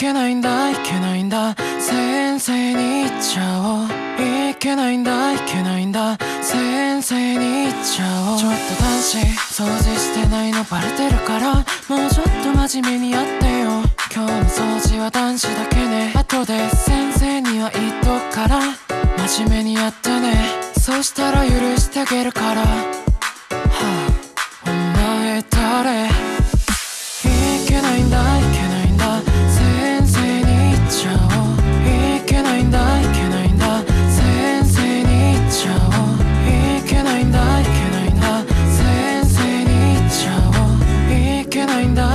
けないんだいけないんだ。先生に言っちゃおう。いけないんだいけないんだ。先生に言っちゃおう。ちょっと男子掃除してないのバレてるから。もうちょっと真面目にやってよ。今日の掃除は男子だけね。後で先生には言っとくから。真面目にやってね。そしたら許してあげるから。kind of